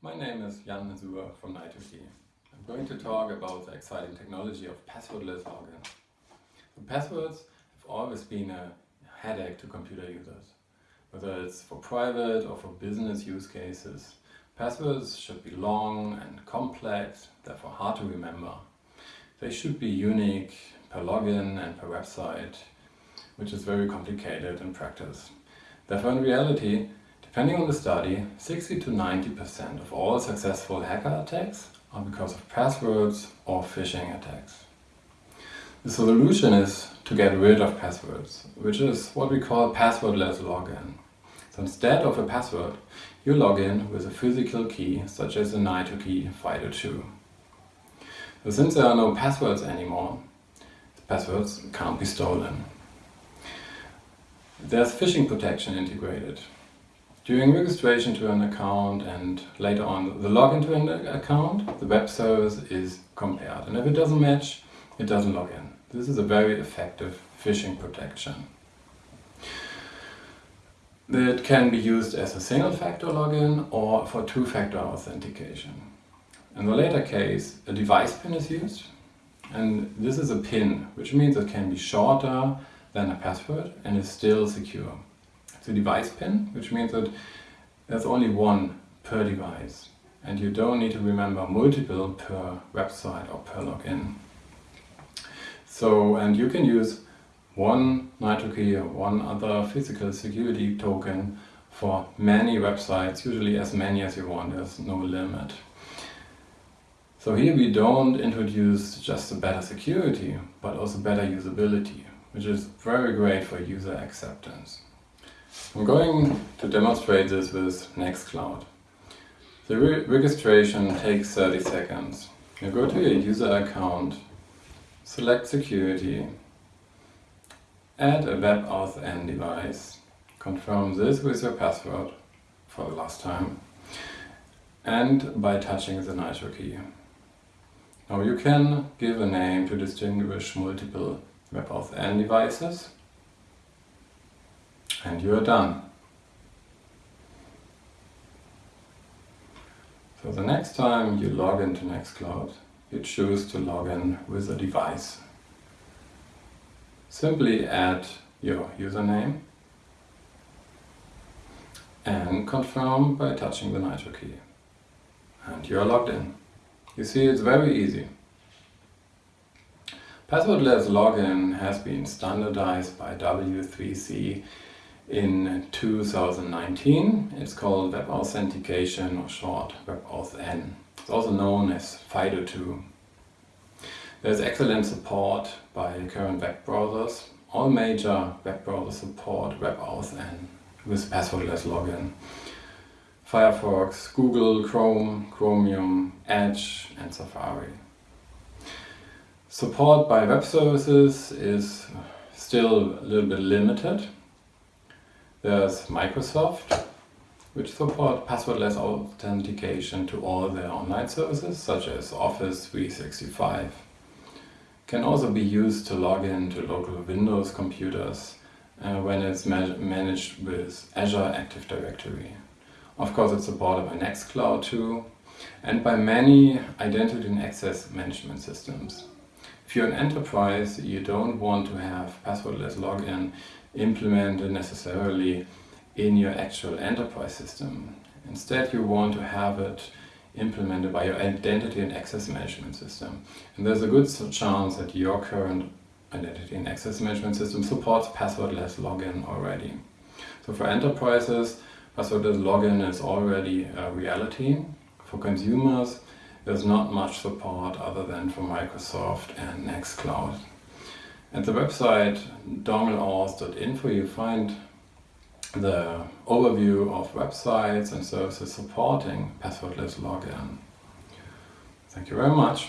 My name is Jan Mazur from Nitrokey. I'm going to talk about the exciting technology of passwordless login. The passwords have always been a headache to computer users. Whether it's for private or for business use cases, passwords should be long and complex, therefore hard to remember. They should be unique per login and per website, which is very complicated in practice. Therefore in reality, Depending on the study, 60 to 90% of all successful hacker attacks are because of passwords or phishing attacks. The solution is to get rid of passwords, which is what we call passwordless login. So instead of a password, you log in with a physical key, such as the Nitrokey FIDO2. So since there are no passwords anymore, the passwords can't be stolen. There's phishing protection integrated. During registration to an account and later on the login to an account, the web service is compared. And if it doesn't match, it doesn't log in. This is a very effective phishing protection. It can be used as a single-factor login or for two-factor authentication. In the later case, a device pin is used. And this is a pin, which means it can be shorter than a password and is still secure the device pin, which means that there's only one per device and you don't need to remember multiple per website or per login. So, and you can use one Nitrokey or one other physical security token for many websites, usually as many as you want, there's no limit. So here we don't introduce just a better security, but also better usability, which is very great for user acceptance. I'm going to demonstrate this with Nextcloud. The re registration takes 30 seconds. You go to your user account, select security, add a WebAuthn device, confirm this with your password for the last time, and by touching the Nitrokey. Now you can give a name to distinguish multiple WebAuthn devices and you are done. So the next time you log into Nextcloud, you choose to log in with a device. Simply add your username and confirm by touching the Nitrokey. And you are logged in. You see, it's very easy. Passwordless login has been standardized by W3C in 2019. It's called Web Authentication or short WebAuthn. It's also known as FIDO2. There's excellent support by current web browsers. All major web browsers support WebAuthn with passwordless login. Firefox, Google, Chrome, Chromium, Edge and Safari. Support by web services is still a little bit limited there's Microsoft, which support passwordless authentication to all their online services, such as Office 365. Can also be used to log in to local Windows computers uh, when it's ma managed with Azure Active Directory. Of course it's supported by Nextcloud too, and by many identity and access management systems. If you're an enterprise, you don't want to have passwordless login implemented necessarily in your actual enterprise system. Instead, you want to have it implemented by your identity and access management system. And there's a good chance that your current identity and access management system supports passwordless login already. So for enterprises, passwordless login is already a reality. For consumers, there's not much support other than for Microsoft and Nextcloud. At the website dongleauth.info you find the overview of websites and services supporting passwordless login. Thank you very much.